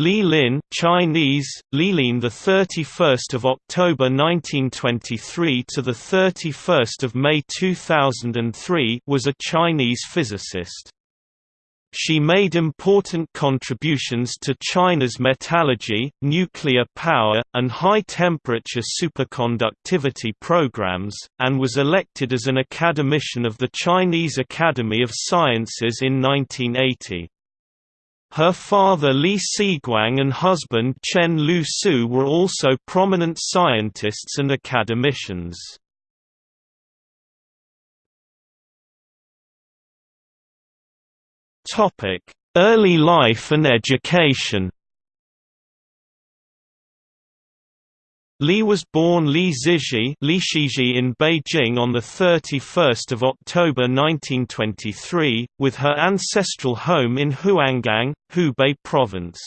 Li Lin Chinese, Lilin the 31st of October 1923 to the 31st of May 2003 was a Chinese physicist. She made important contributions to China's metallurgy, nuclear power, and high-temperature superconductivity programs, and was elected as an academician of the Chinese Academy of Sciences in 1980. Her father Li Siguang and husband Chen Lu Su were also prominent scientists and academicians. Early life and education Li was born Li Zizhi in Beijing on 31 October 1923, with her ancestral home in Huanggang, Hubei Province.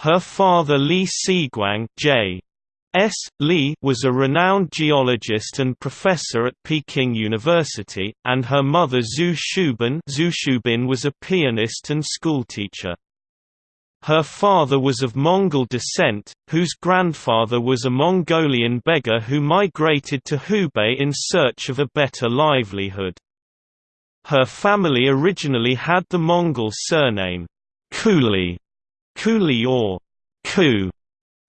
Her father Li Siguang J. S. Li was a renowned geologist and professor at Peking University, and her mother Zhu Shubin, Zhu Shubin was a pianist and schoolteacher. Her father was of Mongol descent, whose grandfather was a Mongolian beggar who migrated to Hubei in search of a better livelihood. Her family originally had the Mongol surname, Kuli, Kuli or Ku.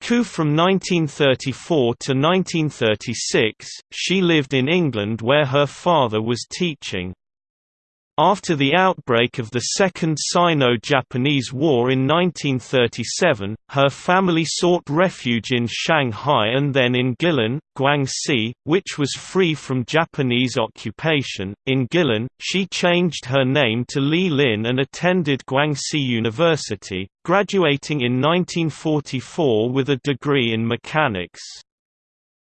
Ku from 1934 to 1936, she lived in England where her father was teaching. After the outbreak of the Second Sino-Japanese War in 1937, her family sought refuge in Shanghai and then in Guilin, Guangxi, which was free from Japanese occupation. In Guilin, she changed her name to Li Lin and attended Guangxi University, graduating in 1944 with a degree in mechanics.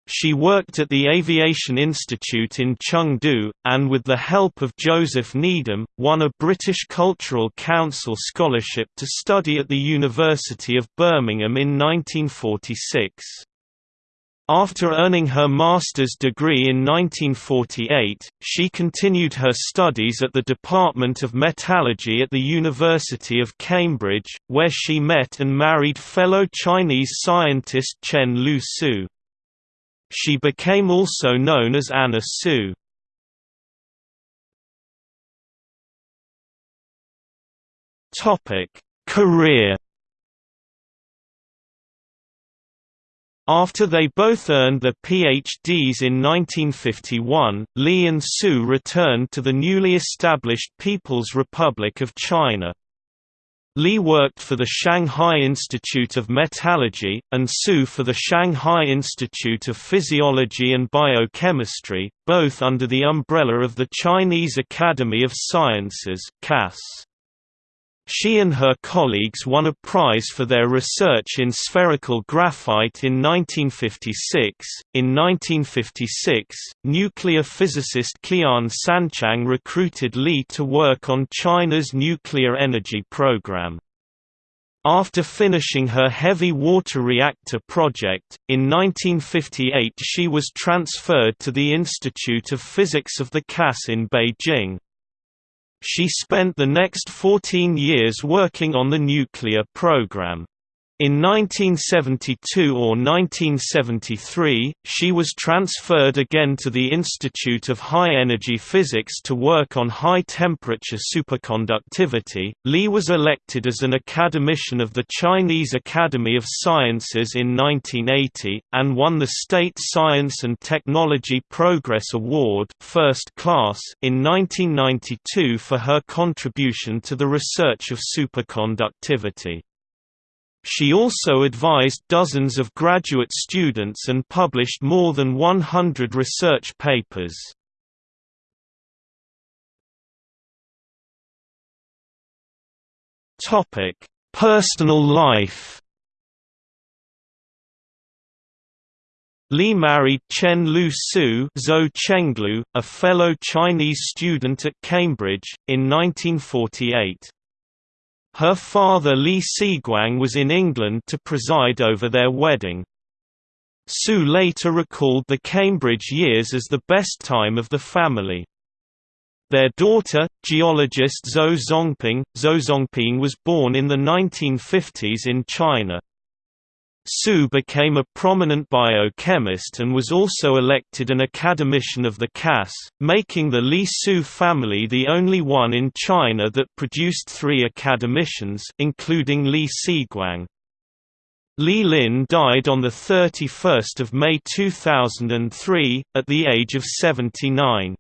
She worked at the Aviation Institute in Chengdu, and with the help of Joseph Needham, won a British Cultural Council scholarship to study at the University of Birmingham in 1946. After earning her master's degree in 1948, she continued her studies at the Department of Metallurgy at the University of Cambridge, where she met and married fellow Chinese scientist Chen Lu Su. She became also known as Anna Su. Topic: Career. After they both earned their PhDs in 1951, Li and Su returned to the newly established People's Republic of China. Li worked for the Shanghai Institute of Metallurgy, and Su for the Shanghai Institute of Physiology and Biochemistry, both under the umbrella of the Chinese Academy of Sciences CAS. She and her colleagues won a prize for their research in spherical graphite in 1956. In 1956, nuclear physicist Qian Sanqiang recruited Li to work on China's nuclear energy program. After finishing her heavy water reactor project, in 1958 she was transferred to the Institute of Physics of the CAS in Beijing. She spent the next 14 years working on the nuclear program. In 1972 or 1973, she was transferred again to the Institute of High Energy Physics to work on high-temperature superconductivity. Li was elected as an academician of the Chinese Academy of Sciences in 1980, and won the State Science and Technology Progress Award First Class in 1992 for her contribution to the research of superconductivity. She also advised dozens of graduate students and published more than 100 research papers. Personal life. Li married Chen Lu Su Zhou Chenglu, a fellow Chinese student at Cambridge, in 1948. Her father Li Siguang was in England to preside over their wedding. Su later recalled the Cambridge years as the best time of the family. Their daughter, geologist Zhou Zongping, Zhou Zongping was born in the 1950s in China. Su became a prominent biochemist and was also elected an academician of the CAS, making the Li Su family the only one in China that produced three academicians including Li Siguang. Li Lin died on 31 May 2003, at the age of 79.